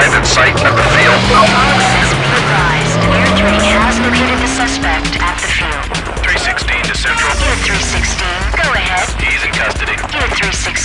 arrived at site at the field. Foxes be advised. Air 3 has located the suspect at the field. 316 to Central. Unit 316, go ahead. He's in custody. Unit 316.